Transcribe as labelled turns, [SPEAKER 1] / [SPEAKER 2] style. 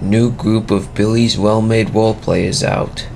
[SPEAKER 1] New group of Billy's Well Made role players out.